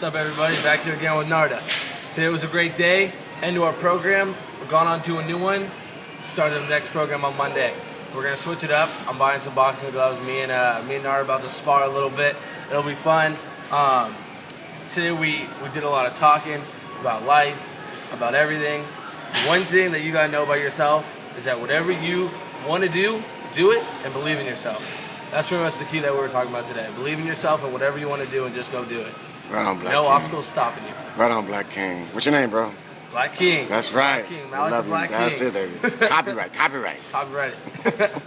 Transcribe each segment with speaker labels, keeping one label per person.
Speaker 1: What's up, everybody? Back here again with Narda. Today was a great day. End to our program. We're going on to a new one. Started the next program on Monday. We're gonna switch it up. I'm buying some boxing gloves. Me and uh, me and Narda about to spar a little bit. It'll be fun. Um, today we we did a lot of talking about life, about everything. One thing that you gotta know about yourself is that whatever you want to do, do it and believe in yourself. That's pretty much the key that we were talking about today. Believe in yourself and whatever you want to do and just go do it.
Speaker 2: Right on, Black
Speaker 1: no
Speaker 2: King.
Speaker 1: obstacles stopping you.
Speaker 2: Right on, Black King. What's your name, bro?
Speaker 1: Black King.
Speaker 2: That's right.
Speaker 1: Black King. Malik
Speaker 2: Love
Speaker 1: the
Speaker 2: you.
Speaker 1: Black
Speaker 2: That's it, baby. copyright, copyright.
Speaker 1: Copyright.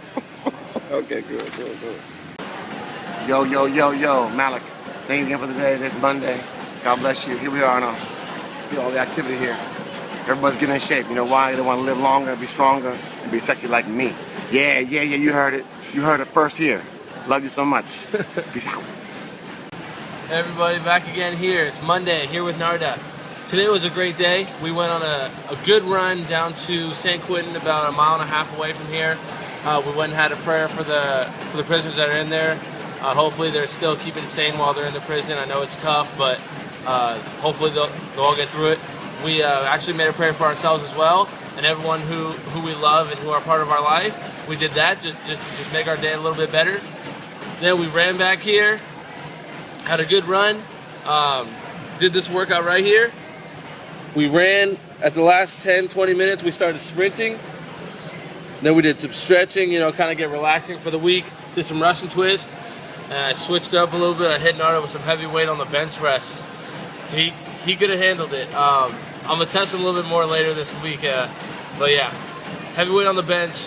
Speaker 2: Okay, good, good, good. Yo, yo, yo, yo, Malik. Thank you again for the day. This Monday. God bless you. Here we are now. See all the activity here. Everybody's getting in shape. You know why? They want to live longer, be stronger, and be sexy like me. Yeah, yeah, yeah. You heard it. You heard it first here. Love you so much. Peace out.
Speaker 1: Everybody back again here. It's Monday here with Narda. Today was a great day. We went on a, a good run down to San Quentin, about a mile and a half away from here. Uh, we went and had a prayer for the for the prisoners that are in there. Uh, hopefully they're still keeping sane while they're in the prison. I know it's tough, but uh, hopefully they'll, they'll all get through it. We uh, actually made a prayer for ourselves as well, and everyone who, who we love and who are part of our life. We did that just just just make our day a little bit better. Then we ran back here, had a good run, um, did this workout right here. We ran at the last 10, 20 minutes, we started sprinting. Then we did some stretching, you know, kind of get relaxing for the week. Did some Russian twist. And I switched up a little bit. I hit Nardo with some heavy weight on the bench press. He he could have handled it. Um, I'm gonna test him a little bit more later this week. Uh, but yeah, heavy weight on the bench.